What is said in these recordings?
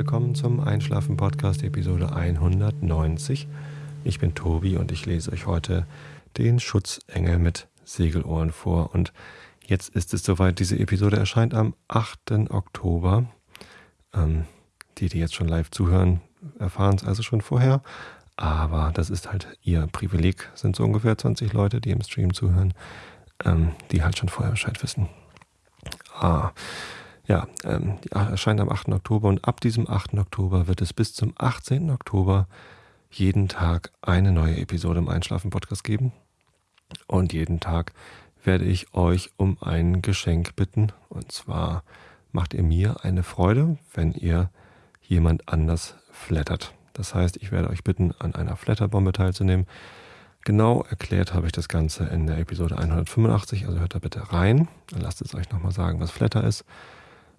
willkommen zum Einschlafen Podcast Episode 190. Ich bin Tobi und ich lese euch heute den Schutzengel mit Segelohren vor. Und jetzt ist es soweit, diese Episode erscheint am 8. Oktober. Ähm, die, die jetzt schon live zuhören, erfahren es also schon vorher. Aber das ist halt ihr Privileg, sind so ungefähr 20 Leute, die im Stream zuhören, ähm, die halt schon vorher Bescheid wissen. Ah, ja, ähm, erscheint am 8. Oktober und ab diesem 8. Oktober wird es bis zum 18. Oktober jeden Tag eine neue Episode im Einschlafen-Podcast geben. Und jeden Tag werde ich euch um ein Geschenk bitten. Und zwar macht ihr mir eine Freude, wenn ihr jemand anders flattert. Das heißt, ich werde euch bitten, an einer Flatterbombe teilzunehmen. Genau erklärt habe ich das Ganze in der Episode 185, also hört da bitte rein. Dann lasst es euch nochmal sagen, was Flatter ist.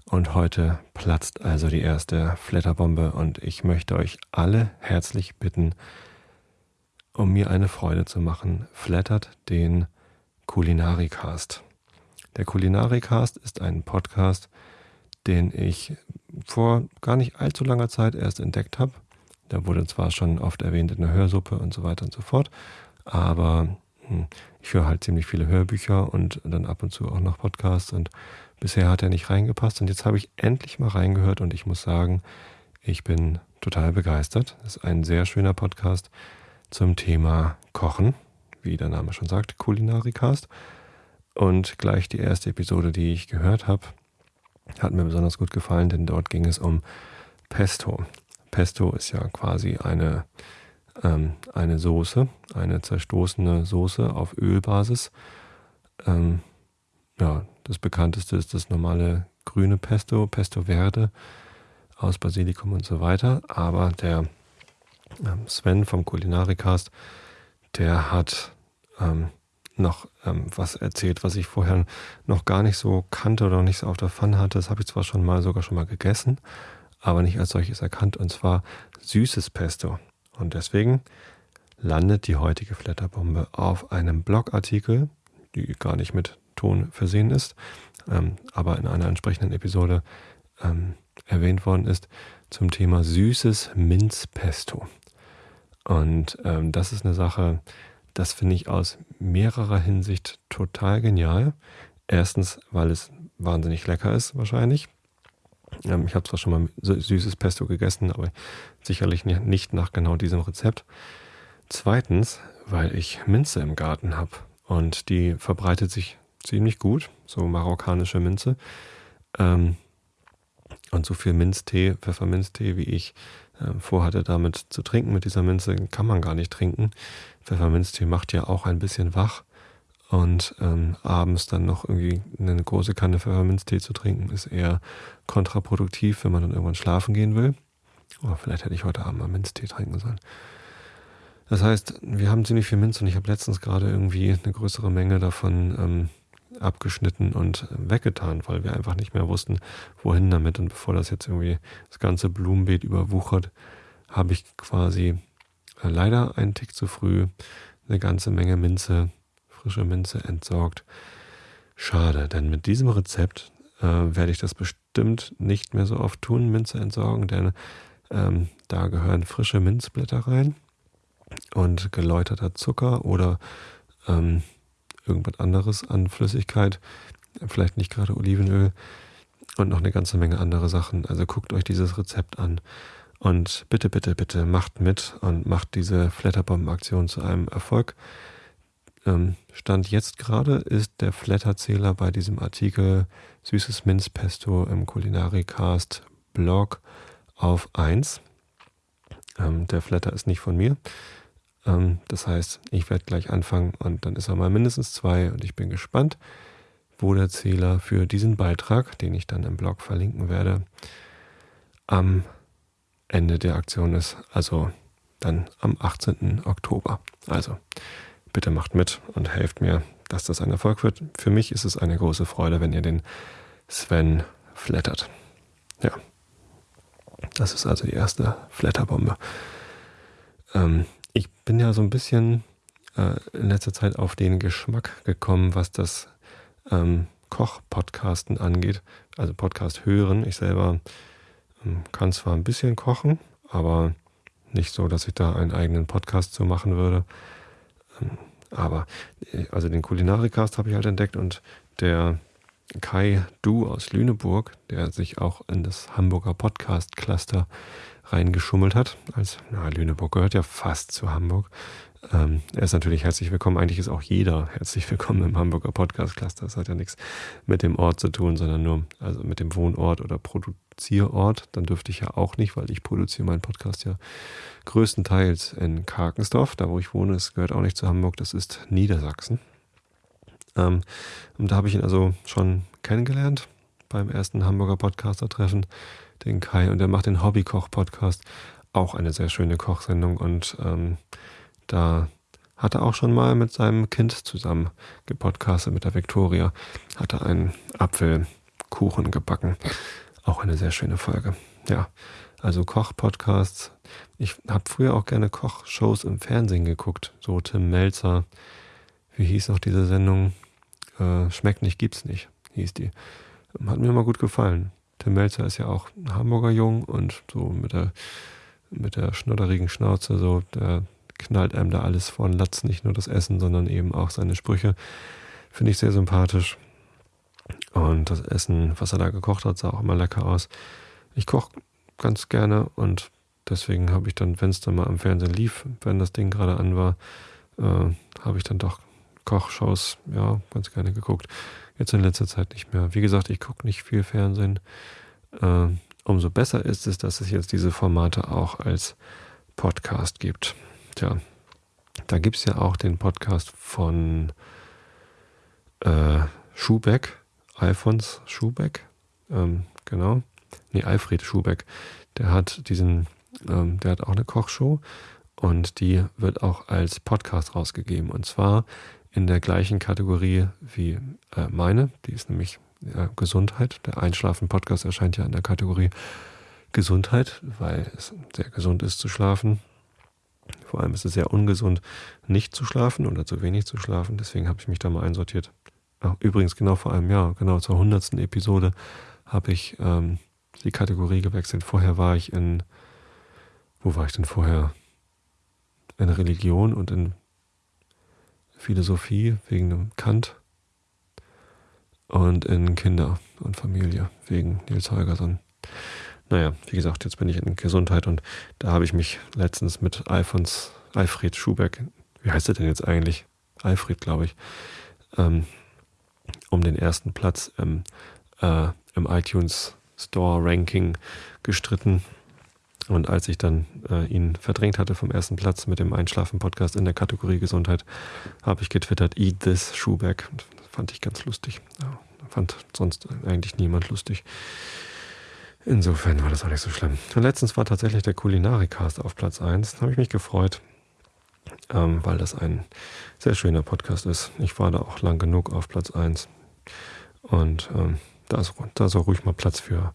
Und heute platzt also die erste Flatterbombe und ich möchte euch alle herzlich bitten, um mir eine Freude zu machen, flattert den Kulinarikast. Der Kulinarikast ist ein Podcast, den ich vor gar nicht allzu langer Zeit erst entdeckt habe. Der wurde zwar schon oft erwähnt in der Hörsuppe und so weiter und so fort, aber hm, ich höre halt ziemlich viele Hörbücher und dann ab und zu auch noch Podcasts und bisher hat er nicht reingepasst und jetzt habe ich endlich mal reingehört und ich muss sagen, ich bin total begeistert. Es ist ein sehr schöner Podcast zum Thema Kochen, wie der Name schon sagt, Kulinarikast. Und gleich die erste Episode, die ich gehört habe, hat mir besonders gut gefallen, denn dort ging es um Pesto. Pesto ist ja quasi eine ähm, eine Soße, eine zerstoßene Soße auf Ölbasis. Ähm, ja, das bekannteste ist das normale grüne Pesto, Pesto Verde aus Basilikum und so weiter. Aber der ähm, Sven vom Kulinarikast, der hat ähm, noch ähm, was erzählt, was ich vorher noch gar nicht so kannte oder noch nicht so auf der Pfanne hatte. Das habe ich zwar schon mal sogar schon mal gegessen, aber nicht als solches erkannt. Und zwar süßes Pesto. Und deswegen landet die heutige Flatterbombe auf einem Blogartikel, die gar nicht mit Ton versehen ist, ähm, aber in einer entsprechenden Episode ähm, erwähnt worden ist, zum Thema süßes Minzpesto. Und ähm, das ist eine Sache, das finde ich aus mehrerer Hinsicht total genial. Erstens, weil es wahnsinnig lecker ist, wahrscheinlich. Ähm, ich habe zwar schon mal süßes Pesto gegessen, aber sicherlich nicht nach genau diesem Rezept. Zweitens, weil ich Minze im Garten habe und die verbreitet sich ziemlich gut, so marokkanische Minze. Ähm, und so viel Minztee, Pfefferminztee, wie ich äh, vorhatte, damit zu trinken mit dieser Minze, kann man gar nicht trinken. Pfefferminztee macht ja auch ein bisschen wach. Und ähm, abends dann noch irgendwie eine große Kanne Pfefferminztee zu trinken, ist eher kontraproduktiv, wenn man dann irgendwann schlafen gehen will. Oder vielleicht hätte ich heute Abend mal Minztee trinken sollen. Das heißt, wir haben ziemlich viel Minz und ich habe letztens gerade irgendwie eine größere Menge davon ähm, abgeschnitten und weggetan, weil wir einfach nicht mehr wussten, wohin damit. Und bevor das jetzt irgendwie das ganze Blumenbeet überwuchert, habe ich quasi äh, leider einen Tick zu früh eine ganze Menge Minze frische Minze entsorgt. Schade, denn mit diesem Rezept äh, werde ich das bestimmt nicht mehr so oft tun, Minze entsorgen, denn ähm, da gehören frische Minzblätter rein und geläuterter Zucker oder ähm, irgendwas anderes an Flüssigkeit, vielleicht nicht gerade Olivenöl und noch eine ganze Menge andere Sachen. Also guckt euch dieses Rezept an und bitte, bitte, bitte macht mit und macht diese Flatterbomben-Aktion zu einem Erfolg. Ähm, Stand jetzt gerade ist der Flatterzähler bei diesem Artikel Süßes Minzpesto im Kulinarikast Blog auf 1. Ähm, der Flatter ist nicht von mir. Ähm, das heißt, ich werde gleich anfangen und dann ist er mal mindestens zwei und ich bin gespannt, wo der Zähler für diesen Beitrag, den ich dann im Blog verlinken werde, am Ende der Aktion ist. Also dann am 18. Oktober. Also bitte macht mit und helft mir, dass das ein Erfolg wird. Für mich ist es eine große Freude, wenn ihr den Sven flattert. Ja. Das ist also die erste Flatterbombe. Ähm, ich bin ja so ein bisschen äh, in letzter Zeit auf den Geschmack gekommen, was das ähm, Koch-Podcasten angeht. Also Podcast hören. Ich selber Ähm, kann zwar ein bisschen kochen, aber nicht so, dass ich da einen eigenen Podcast zu machen würde. Ähm, aber äh, also den Kulinarikast habe ich halt entdeckt und der Kai Du aus Lüneburg, der sich auch in das Hamburger Podcast Cluster reingeschummelt hat. Als na, Lüneburg gehört ja fast zu Hamburg. Ähm, er ist natürlich herzlich willkommen. Eigentlich ist auch jeder herzlich willkommen im Hamburger Podcast Cluster. Das hat ja nichts mit dem Ort zu tun, sondern nur also mit dem Wohnort oder Produzierort. Dann dürfte ich ja auch nicht, weil ich produziere meinen Podcast ja größtenteils in Karkensdorf. Da, wo ich wohne, es gehört auch nicht zu Hamburg. Das ist Niedersachsen. Ähm, und da habe ich ihn also schon kennengelernt beim ersten Hamburger Podcaster-Treffen, den Kai. Und der macht den Hobbykoch-Podcast. Auch eine sehr schöne Kochsendung und ähm, da hat er auch schon mal mit seinem Kind zusammen gepodcastet, mit der Victoria. Hat er einen Apfelkuchen gebacken. Auch eine sehr schöne Folge. Ja, also Koch-Podcasts. Ich habe früher auch gerne Kochshows im Fernsehen geguckt. So Tim Melzer. Wie hieß noch diese Sendung? Äh, Schmeckt nicht, gibt's nicht, hieß die. Hat mir immer gut gefallen. Tim Melzer ist ja auch ein Hamburger Jung und so mit der, mit der schnodderigen Schnauze, so, der knallt einem da alles vor den Latz, nicht nur das Essen, sondern eben auch seine Sprüche. Finde ich sehr sympathisch. Und das Essen, was er da gekocht hat, sah auch immer lecker aus. Ich koche ganz gerne und deswegen habe ich dann, wenn es dann mal am Fernsehen lief, wenn das Ding gerade an war, äh, habe ich dann doch Kochshows, ja, ganz gerne geguckt. Jetzt in letzter Zeit nicht mehr. Wie gesagt, ich gucke nicht viel Fernsehen. Äh, umso besser ist es, dass es jetzt diese Formate auch als Podcast gibt. Tja, da gibt es ja auch den Podcast von äh, Schubeck, Alfons Schubeck, ähm, genau. Nee, Alfred Schubeck. Der hat diesen, ähm, der hat auch eine Kochshow und die wird auch als Podcast rausgegeben. Und zwar in der gleichen Kategorie wie äh, meine, die ist nämlich äh, Gesundheit. Der Einschlafen-Podcast erscheint ja in der Kategorie Gesundheit, weil es sehr gesund ist zu schlafen. Vor allem ist es sehr ungesund, nicht zu schlafen oder zu wenig zu schlafen. Deswegen habe ich mich da mal einsortiert. Ach, übrigens, genau vor einem Jahr, genau zur hundertsten Episode, habe ich ähm, die Kategorie gewechselt. Vorher war ich in, wo war ich denn vorher? In Religion und in Philosophie wegen dem Kant und in Kinder und Familie wegen Nils Holgersson. Naja, wie gesagt, jetzt bin ich in Gesundheit und da habe ich mich letztens mit Alfons, Alfred Schubeck, wie heißt er denn jetzt eigentlich? Alfred, glaube ich, ähm, um den ersten Platz im, äh, im iTunes Store Ranking gestritten. Und als ich dann äh, ihn verdrängt hatte vom ersten Platz mit dem Einschlafen-Podcast in der Kategorie Gesundheit, habe ich getwittert, Eat this das fand ich ganz lustig. Ja, fand sonst eigentlich niemand lustig. Insofern war das auch nicht so schlimm. Und letztens war tatsächlich der Kulinarikast auf Platz 1. Da habe ich mich gefreut, ähm, weil das ein sehr schöner Podcast ist. Ich war da auch lang genug auf Platz 1. Und ähm, da, ist, da soll ruhig mal Platz für,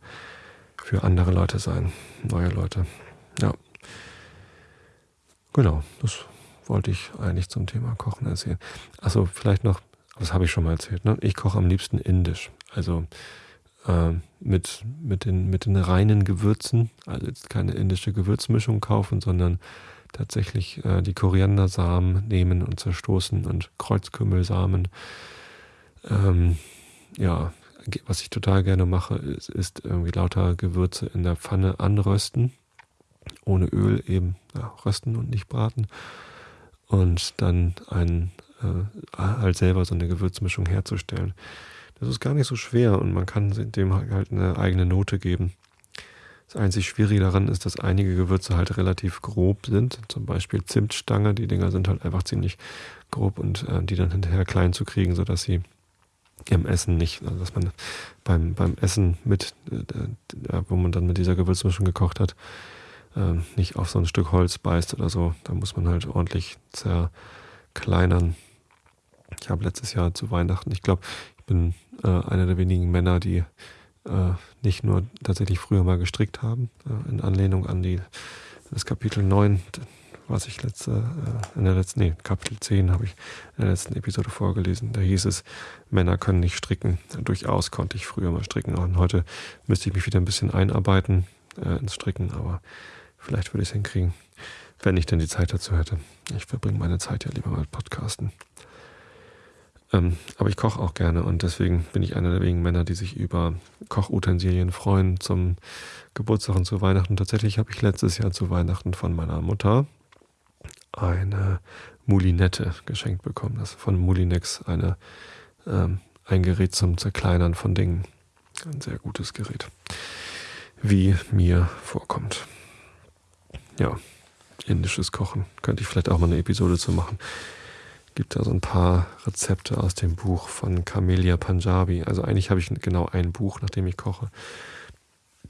für andere Leute sein, neue Leute. Ja. Genau, das wollte ich eigentlich zum Thema Kochen erzählen. Also vielleicht noch, das habe ich schon mal erzählt, ne? ich koche am liebsten indisch. Also äh, mit, mit, den, mit den reinen Gewürzen, also jetzt keine indische Gewürzmischung kaufen, sondern tatsächlich äh, die Koriandersamen nehmen und zerstoßen und Kreuzkümmelsamen. Ähm, ja, was ich total gerne mache, ist, ist, irgendwie lauter Gewürze in der Pfanne anrösten. Ohne Öl eben ja, rösten und nicht braten. Und dann ein, äh, halt selber so eine Gewürzmischung herzustellen. Das ist gar nicht so schwer und man kann dem halt eine eigene Note geben. Das einzig Schwierige daran ist, dass einige Gewürze halt relativ grob sind. Zum Beispiel Zimtstange, die Dinger sind halt einfach ziemlich grob und äh, die dann hinterher klein zu kriegen, sodass sie im Essen nicht, also dass man beim, beim Essen mit, äh, wo man dann mit dieser Gewürzmischung gekocht hat, äh, nicht auf so ein Stück Holz beißt oder so. Da muss man halt ordentlich zerkleinern. Ich habe letztes Jahr zu Weihnachten, ich glaube, bin äh, einer der wenigen Männer, die äh, nicht nur tatsächlich früher mal gestrickt haben, äh, in Anlehnung an die, das Kapitel 9, was ich letzte, äh, in der letzten, nee, Kapitel 10 habe ich in der letzten Episode vorgelesen. Da hieß es, Männer können nicht stricken. Durchaus konnte ich früher mal stricken und heute müsste ich mich wieder ein bisschen einarbeiten. äh, ins Stricken, aber vielleicht würde ich es hinkriegen, wenn ich denn die Zeit dazu hätte. Ich verbringe meine Zeit ja lieber mit Podcasten. Ähm, aber ich koche auch gerne und deswegen bin ich einer der wenigen Männer, die sich über Kochutensilien freuen zum Geburtstag und zu Weihnachten. Tatsächlich habe ich letztes Jahr zu Weihnachten von meiner Mutter eine Moulinette geschenkt bekommen. Das ist von Moulinex eine, ähm, ein Gerät zum Zerkleinern von Dingen. Ein sehr gutes Gerät. Wie mir vorkommt. Ja, indisches Kochen. Könnte ich vielleicht auch mal eine Episode zu machen gibt da so ein paar Rezepte aus dem Buch von Camellia Punjabi. Also eigentlich habe ich genau ein Buch, nach dem ich koche.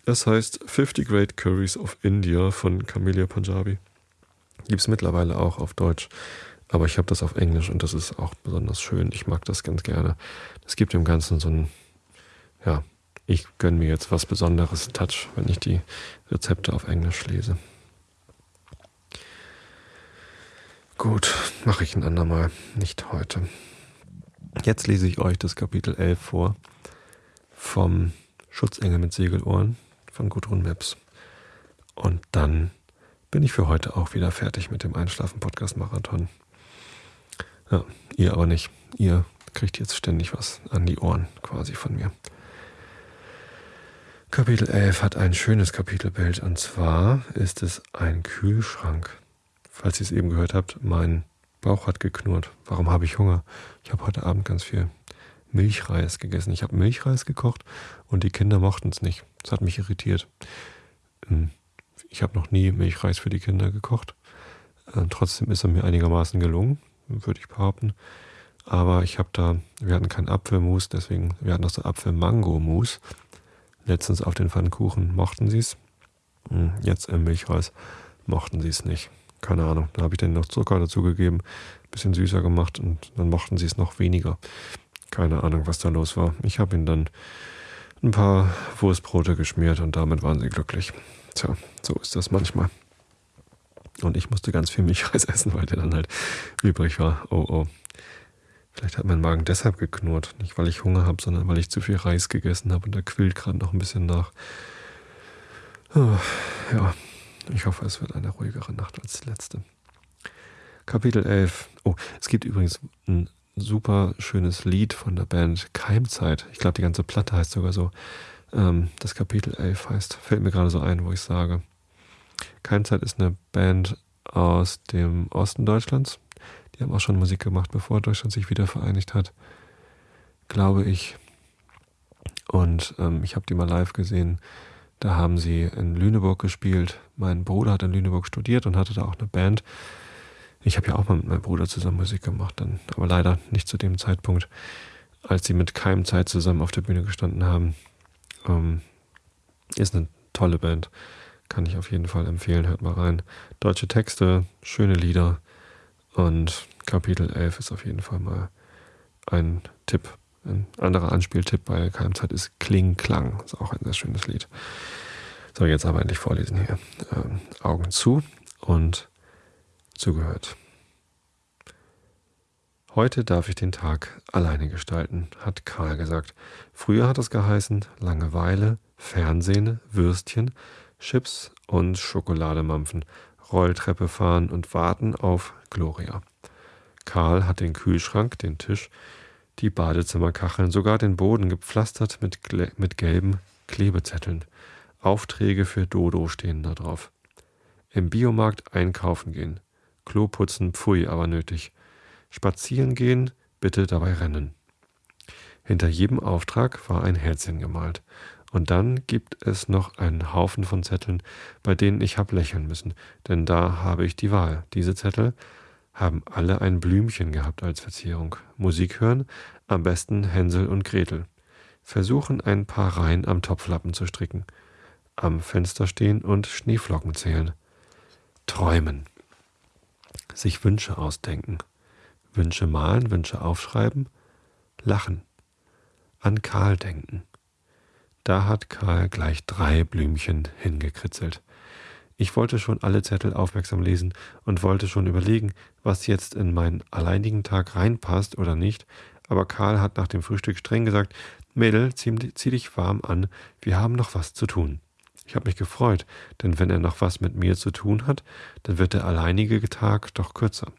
Das heißt 50 Great Curries of India von Camellia Punjabi. Gibt es mittlerweile auch auf Deutsch. Aber ich habe das auf Englisch und das ist auch besonders schön. Ich mag das ganz gerne. Es gibt dem Ganzen so ein, ja, ich gönne mir jetzt was Besonderes Touch, wenn ich die Rezepte auf Englisch lese. Gut, mache ich ein andermal, nicht heute. Jetzt lese ich euch das Kapitel 11 vor vom Schutzengel mit Segelohren von Gudrun Meps. Und dann bin ich für heute auch wieder fertig mit dem Einschlafen-Podcast-Marathon. Ja, ihr aber nicht. Ihr kriegt jetzt ständig was an die Ohren quasi von mir. Kapitel 11 hat ein schönes Kapitelbild und zwar ist es ein Kühlschrank falls ihr es eben gehört habt, mein Bauch hat geknurrt. Warum habe ich Hunger? Ich habe heute Abend ganz viel Milchreis gegessen. Ich habe Milchreis gekocht und die Kinder mochten es nicht. Das hat mich irritiert. Ich habe noch nie Milchreis für die Kinder gekocht. Ähm, trotzdem ist er mir einigermaßen gelungen, würde ich behaupten. Aber ich habe da, wir hatten keinen Apfelmus, deswegen, wir hatten noch so Apfel-Mango-Mus. Letztens auf den Pfannkuchen mochten sie es. Hm, jetzt im Milchreis mochten sie es nicht keine Ahnung. Da habe ich dann noch Zucker dazugegeben, bisschen süßer gemacht und dann mochten sie es noch weniger. Keine Ahnung, was da los war. Ich habe ihnen dann ein paar Wurstbrote geschmiert und damit waren sie glücklich. Tja, so ist das manchmal. Und ich musste ganz viel Milchreis essen, weil der dann halt übrig war. Oh oh. Vielleicht hat mein Magen deshalb geknurrt. Nicht weil ich Hunger habe, sondern weil ich zu viel Reis gegessen habe und der quillt gerade noch ein bisschen nach. Oh, ja, ich hoffe, es wird eine ruhigere Nacht als die letzte. Kapitel 11. Oh, es gibt übrigens ein super schönes Lied von der Band Keimzeit. Ich glaube, die ganze Platte heißt sogar so. Ähm, das Kapitel 11 heißt, fällt mir gerade so ein, wo ich sage. Keimzeit ist eine Band aus dem Osten Deutschlands. Die haben auch schon Musik gemacht, bevor Deutschland sich wieder vereinigt hat. Glaube ich. Und ähm, ich habe die mal live gesehen. Da haben sie in Lüneburg gespielt. Mein Bruder hat in Lüneburg studiert und hatte da auch eine Band. Ich habe ja auch mal mit meinem Bruder zusammen Musik gemacht, dann, aber leider nicht zu dem Zeitpunkt, als sie mit Keimzeit zusammen auf der Bühne gestanden haben. Ähm, ist eine tolle Band. Kann ich auf jeden Fall empfehlen. Hört mal rein. Deutsche Texte, schöne Lieder und Kapitel 11 ist auf jeden Fall mal ein Tipp. Ein anderer Anspieltipp bei Keimzeit ist Kling Klang. Ist auch ein sehr schönes Lied. So, jetzt aber endlich vorlesen hier. Ähm, Augen zu und zugehört. Heute darf ich den Tag alleine gestalten, hat Karl gesagt. Früher hat es geheißen Langeweile, Fernsehen, Würstchen, Chips und Schokolademampfen, Rolltreppe fahren und warten auf Gloria. Karl hat den Kühlschrank, den Tisch, die Badezimmerkacheln, sogar den Boden gepflastert mit, mit gelben Klebezetteln. Aufträge für Dodo stehen da drauf. Im Biomarkt einkaufen gehen. Klo putzen, pfui, aber nötig. Spazieren gehen, bitte dabei rennen. Hinter jedem Auftrag war ein Herzchen gemalt. Und dann gibt es noch einen Haufen von Zetteln, bei denen ich hab lächeln müssen, denn da habe ich die Wahl. Diese Zettel haben alle ein Blümchen gehabt als Verzierung. Musik hören, am besten Hänsel und Gretel. Versuchen ein paar Reihen am Topflappen zu stricken. Am Fenster stehen und Schneeflocken zählen. Träumen. Sich Wünsche ausdenken. Wünsche malen, Wünsche aufschreiben. Lachen. An Karl denken. Da hat Karl gleich drei Blümchen hingekritzelt. Ich wollte schon alle Zettel aufmerksam lesen und wollte schon überlegen, was jetzt in meinen alleinigen Tag reinpasst oder nicht, aber Karl hat nach dem Frühstück streng gesagt, Mädel, zieh, dich warm an, wir haben noch was zu tun. Ich habe mich gefreut, denn wenn er noch was mit mir zu tun hat, dann wird der alleinige Tag doch kürzer.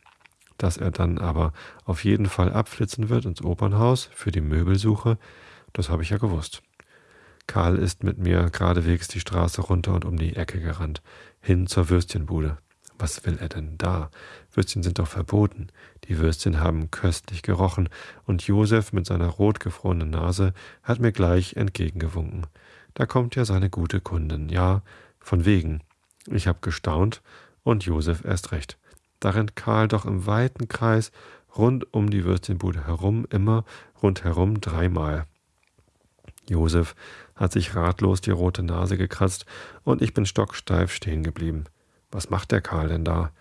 Dass er dann aber auf jeden Fall abflitzen wird ins Opernhaus für die Möbelsuche, das habe ich ja gewusst. Karl ist mit mir geradewegs die Straße runter und um die Ecke gerannt, hin zur Würstchenbude. Was will er denn da? Würstchen sind doch verboten. Die Würstchen haben köstlich gerochen, und Josef mit seiner rotgefrorenen Nase hat mir gleich entgegengewunken. Da kommt ja seine gute Kundin, ja, von wegen. Ich hab gestaunt und Josef erst recht. Da rennt Karl doch im weiten Kreis rund um die Würstchenbude herum, immer rundherum dreimal. Josef hat sich ratlos die rote Nase gekratzt und ich bin stocksteif stehen geblieben. Was macht der Karl denn da?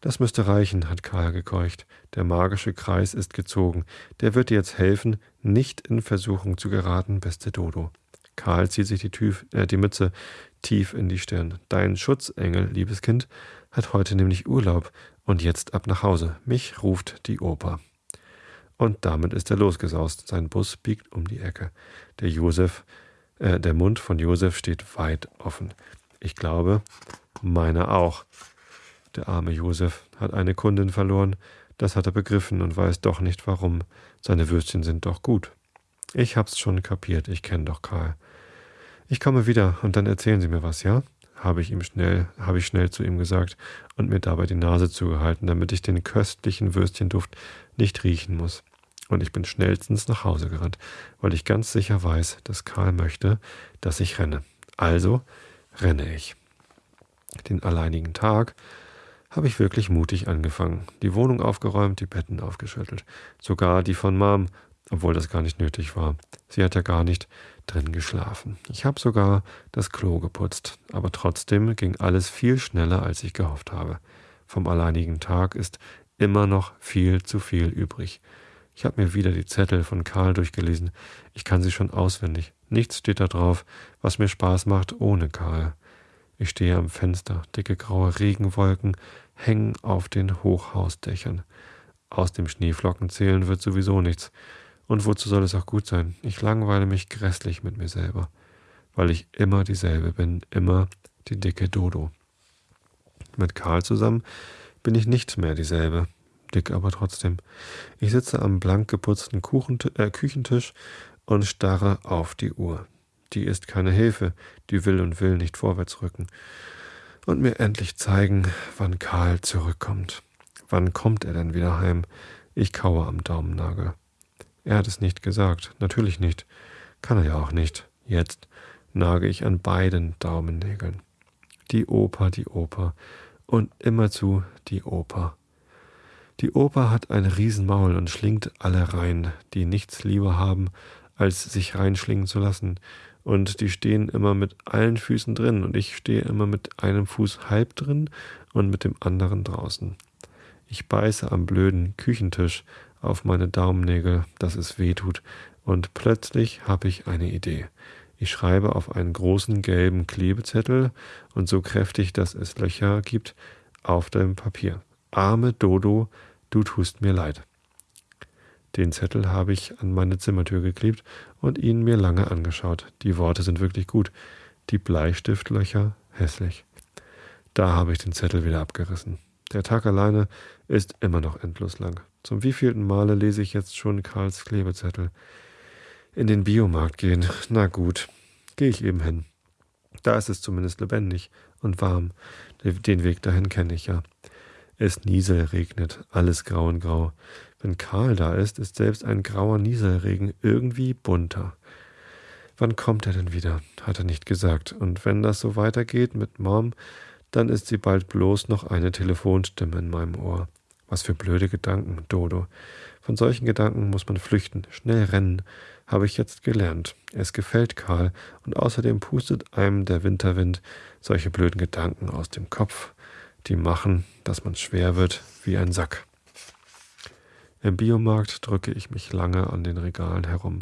Das müsste reichen, hat Karl gekeucht. Der magische Kreis ist gezogen. Der wird dir jetzt helfen, nicht in Versuchung zu geraten, beste Dodo. Karl zieht sich die, Tüf, äh, die Mütze tief in die Stirn. Dein Schutzengel, liebes Kind, hat heute nämlich Urlaub und jetzt ab nach Hause. Mich ruft die Oper. Und damit ist er losgesaust. Sein Bus biegt um die Ecke. Der Josef, äh, der Mund von Josef steht weit offen. Ich glaube, meiner auch. Der arme Josef hat eine Kundin verloren, das hat er begriffen und weiß doch nicht warum. Seine Würstchen sind doch gut. Ich hab's schon kapiert, ich kenn doch Karl. Ich komme wieder und dann erzählen Sie mir was, ja? Habe ich ihm schnell, habe ich schnell zu ihm gesagt und mir dabei die Nase zugehalten, damit ich den köstlichen Würstchenduft nicht riechen muss. Und ich bin schnellstens nach Hause gerannt, weil ich ganz sicher weiß, dass Karl möchte, dass ich renne. Also renne ich. Den alleinigen Tag habe ich wirklich mutig angefangen. Die Wohnung aufgeräumt, die Betten aufgeschüttelt. Sogar die von Mom, obwohl das gar nicht nötig war. Sie hat ja gar nicht drin geschlafen. Ich habe sogar das Klo geputzt, aber trotzdem ging alles viel schneller, als ich gehofft habe. Vom alleinigen Tag ist immer noch viel zu viel übrig. Ich habe mir wieder die Zettel von Karl durchgelesen. Ich kann sie schon auswendig. Nichts steht da drauf, was mir Spaß macht ohne Karl. Ich stehe am Fenster, dicke graue Regenwolken hängen auf den Hochhausdächern. Aus dem Schneeflocken zählen wird sowieso nichts. Und wozu soll es auch gut sein? Ich langweile mich grässlich mit mir selber, weil ich immer dieselbe bin, immer die dicke Dodo. Mit Karl zusammen bin ich nicht mehr dieselbe, dick aber trotzdem. Ich sitze am blank geputzten äh, Küchentisch und starre auf die Uhr. Die ist keine Hilfe, die will und will nicht vorwärts rücken und mir endlich zeigen, wann Karl zurückkommt. Wann kommt er denn wieder heim? Ich kaue am Daumennagel. Er hat es nicht gesagt, natürlich nicht. Kann er ja auch nicht. Jetzt nage ich an beiden Daumennägeln. Die Oper, die Oper und immerzu die Oper. Die Oper hat ein Riesenmaul und schlingt alle rein, die nichts lieber haben, als sich reinschlingen zu lassen. Und die stehen immer mit allen Füßen drin und ich stehe immer mit einem Fuß halb drin und mit dem anderen draußen. Ich beiße am blöden Küchentisch auf meine Daumennägel, dass es weh tut, und plötzlich habe ich eine Idee. Ich schreibe auf einen großen gelben Klebezettel und so kräftig, dass es Löcher gibt, auf dem Papier. Arme Dodo, du tust mir leid. Den Zettel habe ich an meine Zimmertür geklebt und ihn mir lange angeschaut. Die Worte sind wirklich gut, die Bleistiftlöcher hässlich. Da habe ich den Zettel wieder abgerissen. Der Tag alleine ist immer noch endlos lang. Zum wievielten Male lese ich jetzt schon Karls Klebezettel? In den Biomarkt gehen. Na gut, gehe ich eben hin. Da ist es zumindest lebendig und warm. Den Weg dahin kenne ich ja. Es nieselregnet, alles grau und grau. Wenn Karl da ist, ist selbst ein grauer Nieselregen irgendwie bunter. Wann kommt er denn wieder? hat er nicht gesagt. Und wenn das so weitergeht mit Mom, dann ist sie bald bloß noch eine Telefonstimme in meinem Ohr. Was für blöde Gedanken, Dodo. Von solchen Gedanken muss man flüchten, schnell rennen, habe ich jetzt gelernt. Es gefällt Karl und außerdem pustet einem der Winterwind solche blöden Gedanken aus dem Kopf, die machen, dass man schwer wird wie ein Sack. Im Biomarkt drücke ich mich lange an den Regalen herum.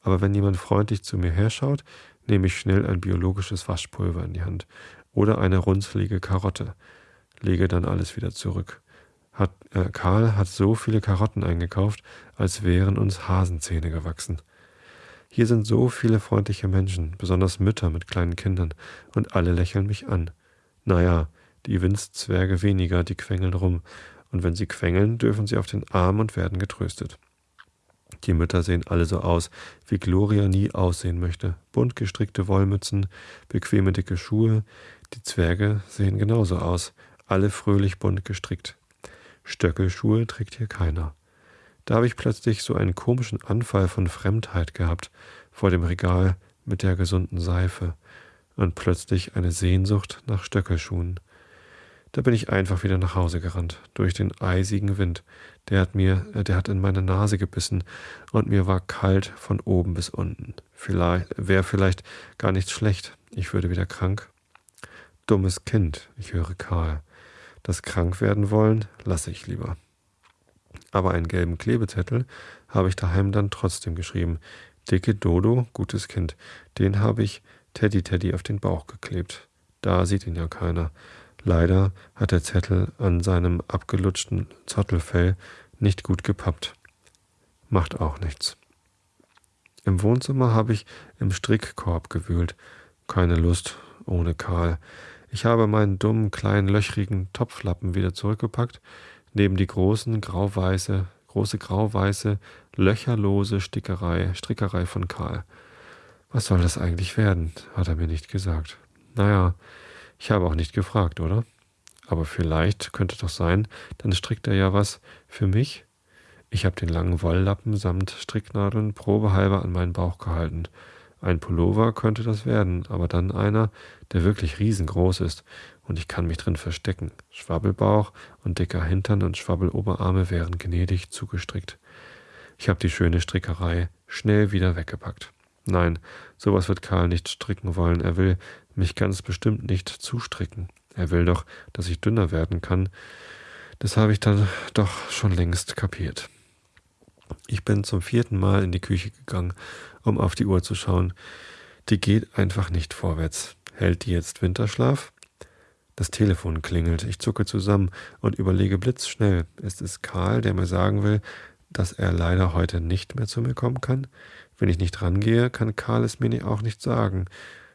Aber wenn jemand freundlich zu mir herschaut, nehme ich schnell ein biologisches Waschpulver in die Hand oder eine runzlige Karotte, lege dann alles wieder zurück. Hat, äh, Karl hat so viele Karotten eingekauft, als wären uns Hasenzähne gewachsen. Hier sind so viele freundliche Menschen, besonders Mütter mit kleinen Kindern, und alle lächeln mich an. Naja, die Windzwerge weniger, die quengeln rum, und wenn sie quengeln, dürfen sie auf den Arm und werden getröstet. Die Mütter sehen alle so aus, wie Gloria nie aussehen möchte. Bunt gestrickte Wollmützen, bequeme dicke Schuhe. Die Zwerge sehen genauso aus, alle fröhlich bunt gestrickt. Stöckelschuhe trägt hier keiner. Da habe ich plötzlich so einen komischen Anfall von Fremdheit gehabt vor dem Regal mit der gesunden Seife und plötzlich eine Sehnsucht nach Stöckelschuhen. Da bin ich einfach wieder nach Hause gerannt, durch den eisigen Wind. Der hat mir, äh, der hat in meine Nase gebissen und mir war kalt von oben bis unten. Vielleicht, wäre vielleicht gar nichts schlecht. Ich würde wieder krank. Dummes Kind, ich höre Karl. Das krank werden wollen, lasse ich lieber. Aber einen gelben Klebezettel habe ich daheim dann trotzdem geschrieben. Dicke Dodo, gutes Kind. Den habe ich Teddy Teddy auf den Bauch geklebt. Da sieht ihn ja keiner. Leider hat der Zettel an seinem abgelutschten Zottelfell nicht gut gepappt. Macht auch nichts. Im Wohnzimmer habe ich im Strickkorb gewühlt. Keine Lust ohne Karl. Ich habe meinen dummen, kleinen, löchrigen Topflappen wieder zurückgepackt, neben die großen, grauweiße, große grauweiße, löcherlose Stickerei, Strickerei von Karl. Was soll das eigentlich werden? hat er mir nicht gesagt. Naja, ich habe auch nicht gefragt, oder? Aber vielleicht könnte doch sein, dann strickt er ja was für mich. Ich habe den langen Wolllappen samt Stricknadeln probehalber an meinen Bauch gehalten. Ein Pullover könnte das werden, aber dann einer, der wirklich riesengroß ist und ich kann mich drin verstecken. Schwabbelbauch und dicker Hintern und Schwabbeloberarme wären gnädig zugestrickt. Ich habe die schöne Strickerei schnell wieder weggepackt. Nein, sowas wird Karl nicht stricken wollen. Er will mich ganz bestimmt nicht zustricken. Er will doch, dass ich dünner werden kann. Das habe ich dann doch schon längst kapiert. Ich bin zum vierten Mal in die Küche gegangen, um auf die Uhr zu schauen. Die geht einfach nicht vorwärts. Hält die jetzt Winterschlaf? Das Telefon klingelt. Ich zucke zusammen und überlege blitzschnell. Ist es Karl, der mir sagen will, dass er leider heute nicht mehr zu mir kommen kann? Wenn ich nicht rangehe, kann Karl es mir auch nicht sagen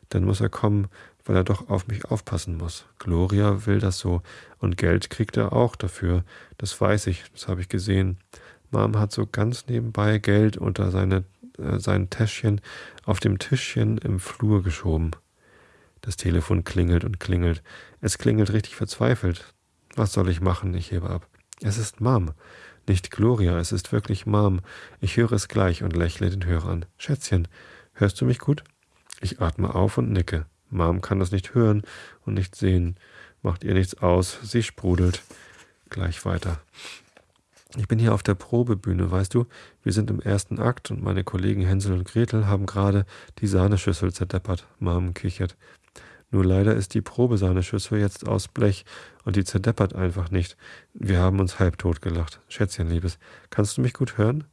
dann muss er kommen, weil er doch auf mich aufpassen muss. Gloria will das so und Geld kriegt er auch dafür. Das weiß ich, das habe ich gesehen. Mom hat so ganz nebenbei Geld unter seine, äh, sein Täschchen auf dem Tischchen im Flur geschoben. Das Telefon klingelt und klingelt. Es klingelt richtig verzweifelt. Was soll ich machen? Ich hebe ab. Es ist Mom. Nicht Gloria, es ist wirklich Mom. Ich höre es gleich und lächle den Hörer an. Schätzchen, hörst du mich gut? Ich atme auf und nicke. Mom kann das nicht hören und nicht sehen. Macht ihr nichts aus. Sie sprudelt. Gleich weiter. Ich bin hier auf der Probebühne, weißt du? Wir sind im ersten Akt und meine Kollegen Hänsel und Gretel haben gerade die Sahneschüssel zerdeppert. Mom kichert. Nur leider ist die Probesahneschüssel jetzt aus Blech und die zerdeppert einfach nicht. Wir haben uns halbtot gelacht. Schätzchen, Liebes, kannst du mich gut hören?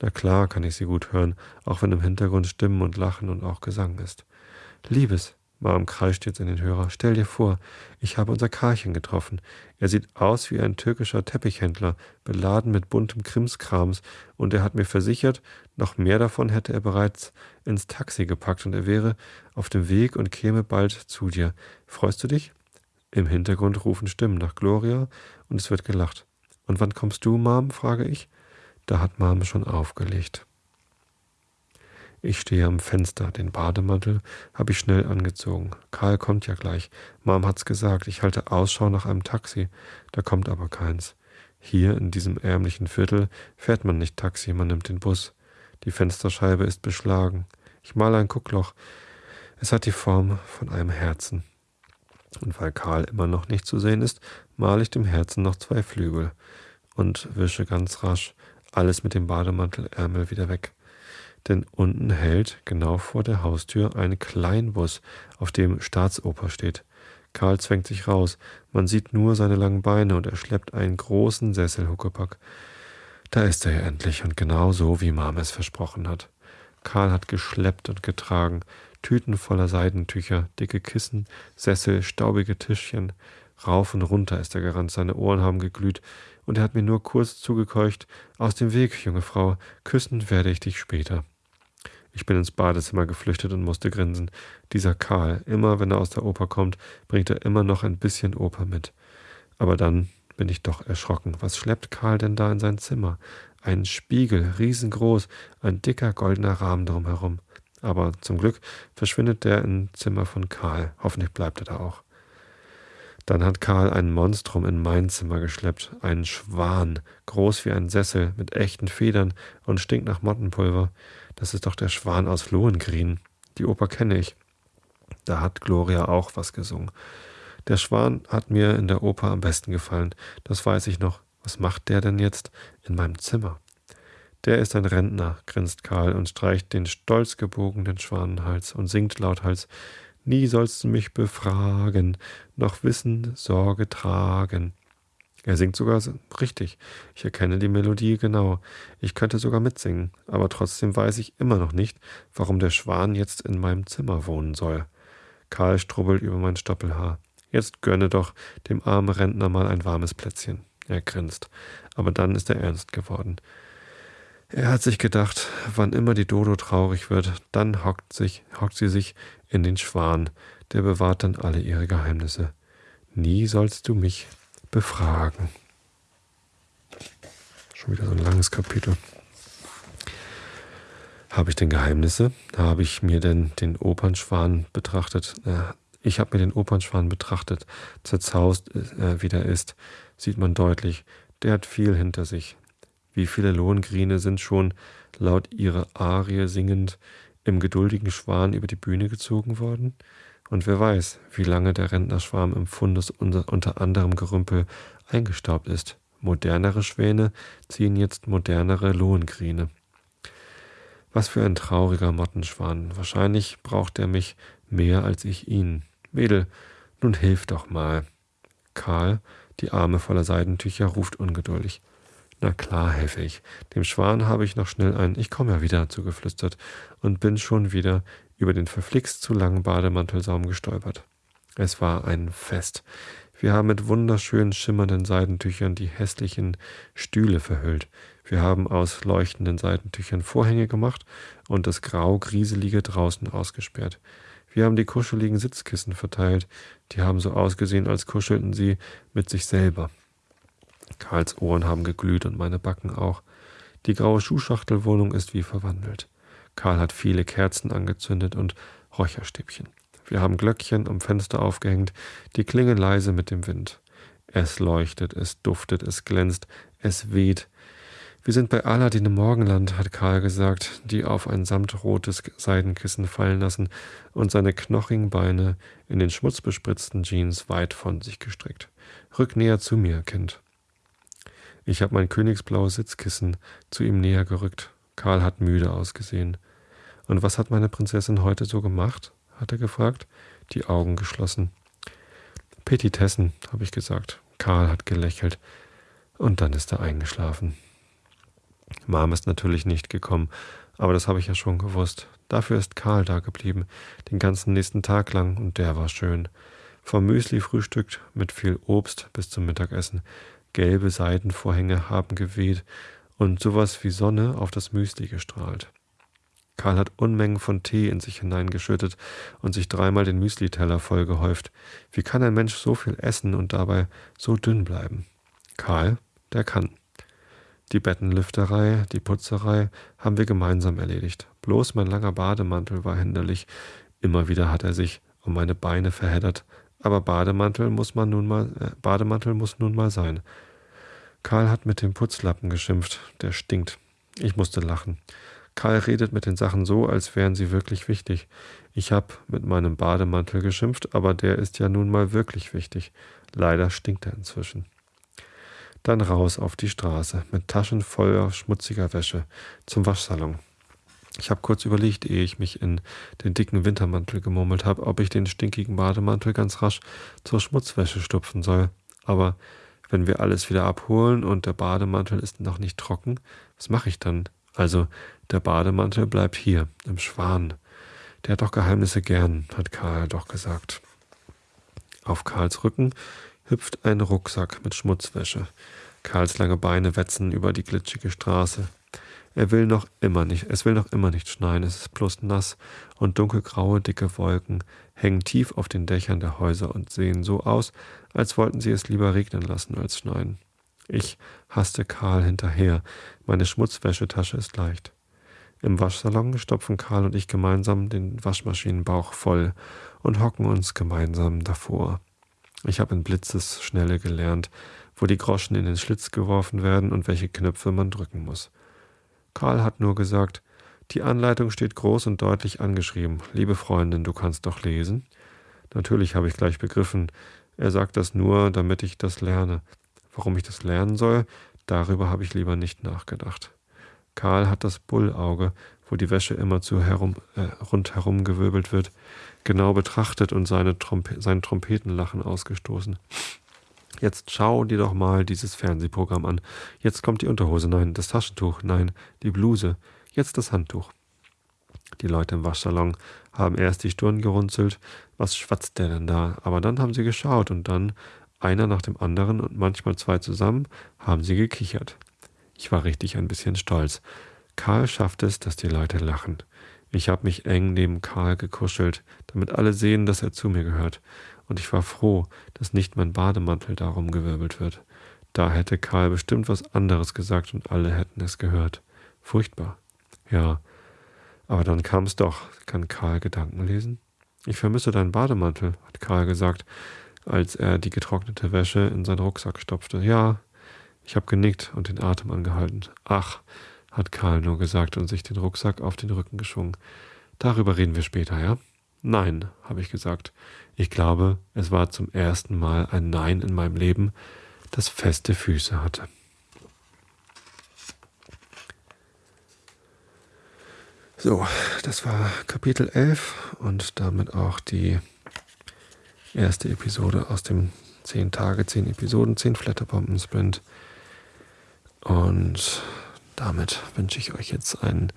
Na klar kann ich sie gut hören, auch wenn im Hintergrund Stimmen und Lachen und auch Gesang ist. Liebes, Mom kreischt jetzt in den Hörer, stell dir vor, ich habe unser Karlchen getroffen. Er sieht aus wie ein türkischer Teppichhändler, beladen mit buntem Krimskrams, und er hat mir versichert, noch mehr davon hätte er bereits ins Taxi gepackt und er wäre auf dem Weg und käme bald zu dir. Freust du dich? Im Hintergrund rufen Stimmen nach Gloria und es wird gelacht. Und wann kommst du, Mom? frage ich. Da hat Mom schon aufgelegt. Ich stehe am Fenster, den Bademantel habe ich schnell angezogen. Karl kommt ja gleich. Mom hat's gesagt, ich halte Ausschau nach einem Taxi. Da kommt aber keins. Hier in diesem ärmlichen Viertel fährt man nicht Taxi, man nimmt den Bus. Die Fensterscheibe ist beschlagen. Ich male ein Guckloch. Es hat die Form von einem Herzen. Und weil Karl immer noch nicht zu sehen ist, male ich dem Herzen noch zwei Flügel und wische ganz rasch alles mit dem Bademantelärmel wieder weg. Denn unten hält, genau vor der Haustür, ein Kleinbus, auf dem Staatsoper steht. Karl zwängt sich raus. Man sieht nur seine langen Beine und er schleppt einen großen Sesselhuckepack. Da ist er ja endlich und genau so, wie Mama es versprochen hat. Karl hat geschleppt und getragen, Tüten voller Seidentücher, dicke Kissen, Sessel, staubige Tischchen. Rauf und runter ist er gerannt, seine Ohren haben geglüht, und er hat mir nur kurz zugekeucht, aus dem Weg, junge Frau, küssen werde ich dich später. Ich bin ins Badezimmer geflüchtet und musste grinsen. Dieser Karl, immer wenn er aus der Oper kommt, bringt er immer noch ein bisschen Oper mit. Aber dann bin ich doch erschrocken. Was schleppt Karl denn da in sein Zimmer? Ein Spiegel, riesengroß, ein dicker goldener Rahmen drumherum. Aber zum Glück verschwindet der im Zimmer von Karl. Hoffentlich bleibt er da auch. Dann hat Karl ein Monstrum in mein Zimmer geschleppt, einen Schwan, groß wie ein Sessel, mit echten Federn und stinkt nach Mottenpulver. Das ist doch der Schwan aus Lohengrin. Die Oper kenne ich. Da hat Gloria auch was gesungen. Der Schwan hat mir in der Oper am besten gefallen. Das weiß ich noch. Was macht der denn jetzt in meinem Zimmer? Der ist ein Rentner, grinst Karl und streicht den stolz gebogenen Schwanenhals und singt lauthals Nie sollst du mich befragen, noch Wissen, Sorge tragen. Er singt sogar richtig. Ich erkenne die Melodie genau. Ich könnte sogar mitsingen, aber trotzdem weiß ich immer noch nicht, warum der Schwan jetzt in meinem Zimmer wohnen soll. Karl strubbelt über mein Stoppelhaar. Jetzt gönne doch dem armen Rentner mal ein warmes Plätzchen. Er grinst. Aber dann ist er ernst geworden. Er hat sich gedacht, wann immer die Dodo traurig wird, dann hockt, sich, hockt sie sich in den Schwan, der bewahrt dann alle ihre Geheimnisse. Nie sollst du mich befragen. Schon wieder so ein langes Kapitel. Habe ich denn Geheimnisse? Habe ich mir denn den Opernschwan betrachtet? Ich habe mir den Opernschwan betrachtet. Zerzaust, äh, wie der ist, sieht man deutlich. Der hat viel hinter sich. Wie viele Lohengrine sind schon, laut ihrer Arie singend, im geduldigen Schwan über die Bühne gezogen worden? Und wer weiß, wie lange der Rentnerschwarm im Fundus unter, anderem Gerümpel eingestaubt ist. Modernere Schwäne ziehen jetzt modernere Lohengrine. Was für ein trauriger Mottenschwan. Wahrscheinlich braucht er mich mehr als ich ihn. Mädel, nun hilf doch mal. Karl, die Arme voller Seidentücher, ruft ungeduldig. Na klar, helfe ich. Dem Schwan habe ich noch schnell ein Ich komme ja wieder zugeflüstert und bin schon wieder über den verflixt zu langen Bademantelsaum gestolpert. Es war ein Fest. Wir haben mit wunderschönen schimmernden Seidentüchern die hässlichen Stühle verhüllt. Wir haben aus leuchtenden Seidentüchern Vorhänge gemacht und das grau-grieselige draußen ausgesperrt. Wir haben die kuscheligen Sitzkissen verteilt. Die haben so ausgesehen, als kuschelten sie mit sich selber. Karls Ohren haben geglüht und meine Backen auch. Die graue Schuhschachtelwohnung ist wie verwandelt. Karl hat viele Kerzen angezündet und Räucherstäbchen. Wir haben Glöckchen am Fenster aufgehängt, die klingen leise mit dem Wind. Es leuchtet, es duftet, es glänzt, es weht. Wir sind bei Aladdin im Morgenland, hat Karl gesagt, die auf ein samtrotes Seidenkissen fallen lassen und seine knochigen Beine in den schmutzbespritzten Jeans weit von sich gestreckt. Rück näher zu mir, Kind. Ich habe mein königsblaues Sitzkissen zu ihm näher gerückt. Karl hat müde ausgesehen. Und was hat meine Prinzessin heute so gemacht? hat er gefragt, die Augen geschlossen. Petitessen, habe ich gesagt. Karl hat gelächelt. Und dann ist er eingeschlafen. Mom ist natürlich nicht gekommen, aber das habe ich ja schon gewusst. Dafür ist Karl da geblieben, den ganzen nächsten Tag lang, und der war schön. Vom Müsli frühstückt mit viel Obst bis zum Mittagessen. Gelbe Seidenvorhänge haben geweht und sowas wie Sonne auf das Müsli gestrahlt. Karl hat Unmengen von Tee in sich hineingeschüttet und sich dreimal den Müsliteller vollgehäuft. Wie kann ein Mensch so viel essen und dabei so dünn bleiben? Karl, der kann. Die Bettenlüfterei, die Putzerei haben wir gemeinsam erledigt. Bloß mein langer Bademantel war hinderlich. Immer wieder hat er sich um meine Beine verheddert, aber Bademantel muss man nun mal, äh, Bademantel muss nun mal sein. Karl hat mit dem Putzlappen geschimpft, der stinkt. Ich musste lachen. Karl redet mit den Sachen so, als wären sie wirklich wichtig. Ich habe mit meinem Bademantel geschimpft, aber der ist ja nun mal wirklich wichtig. Leider stinkt er inzwischen. Dann raus auf die Straße mit Taschen voller schmutziger Wäsche zum Waschsalon. Ich habe kurz überlegt, ehe ich mich in den dicken Wintermantel gemurmelt habe, ob ich den stinkigen Bademantel ganz rasch zur Schmutzwäsche stupfen soll. Aber wenn wir alles wieder abholen und der Bademantel ist noch nicht trocken, was mache ich dann? Also, der Bademantel bleibt hier, im Schwan. Der hat doch Geheimnisse gern, hat Karl doch gesagt. Auf Karls Rücken hüpft ein Rucksack mit Schmutzwäsche. Karls lange Beine wetzen über die glitschige Straße. Er will noch immer nicht, es will noch immer nicht schneien, es ist bloß nass und dunkelgraue, dicke Wolken hängen tief auf den Dächern der Häuser und sehen so aus, als wollten sie es lieber regnen lassen als schneien. Ich hasste Karl hinterher, meine Schmutzwäschetasche ist leicht. Im Waschsalon stopfen Karl und ich gemeinsam den Waschmaschinenbauch voll und hocken uns gemeinsam davor. Ich habe in Blitzesschnelle gelernt, wo die Groschen in den Schlitz geworfen werden und welche Knöpfe man drücken muss. Karl hat nur gesagt, die Anleitung steht groß und deutlich angeschrieben. Liebe Freundin, du kannst doch lesen. Natürlich habe ich gleich begriffen. Er sagt das nur, damit ich das lerne. Warum ich das lernen soll, darüber habe ich lieber nicht nachgedacht. Karl hat das Bullauge, wo die Wäsche immer zu herum, äh, rundherum gewirbelt wird, genau betrachtet und seine Trompe sein Trompetenlachen ausgestoßen. Jetzt schau dir doch mal dieses Fernsehprogramm an. Jetzt kommt die Unterhose, nein, das Taschentuch, nein, die Bluse, jetzt das Handtuch. Die Leute im Waschsalon haben erst die Stirn gerunzelt, was schwatzt der denn da? Aber dann haben sie geschaut und dann, einer nach dem anderen und manchmal zwei zusammen, haben sie gekichert. Ich war richtig ein bisschen stolz. Karl schafft es, dass die Leute lachen. Ich habe mich eng neben Karl gekuschelt, damit alle sehen, dass er zu mir gehört und ich war froh, dass nicht mein Bademantel darum gewirbelt wird. Da hätte Karl bestimmt was anderes gesagt und alle hätten es gehört. Furchtbar. Ja, aber dann kam es doch. Kann Karl Gedanken lesen? Ich vermisse deinen Bademantel, hat Karl gesagt, als er die getrocknete Wäsche in seinen Rucksack stopfte. Ja, ich habe genickt und den Atem angehalten. Ach, hat Karl nur gesagt und sich den Rucksack auf den Rücken geschwungen. Darüber reden wir später, ja? Nein, habe ich gesagt. Ich glaube, es war zum ersten Mal ein Nein in meinem Leben, das feste Füße hatte. So, das war Kapitel 11 und damit auch die erste Episode aus dem 10 Tage, 10 Episoden, 10 Flatterbomben-Sprint. Und damit wünsche ich euch jetzt einen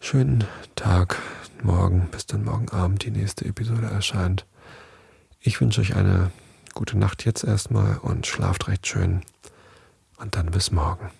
schönen Tag, morgen, bis dann morgen Abend die nächste Episode erscheint. Ich wünsche euch eine gute Nacht jetzt erstmal und schlaft recht schön. Und dann bis morgen.